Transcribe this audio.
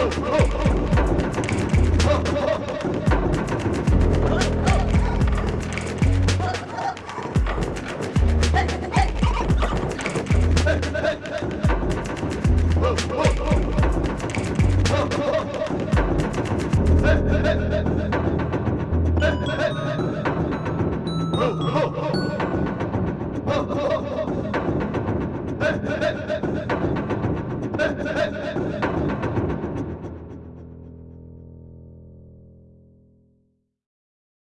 Oh, oh. Hey!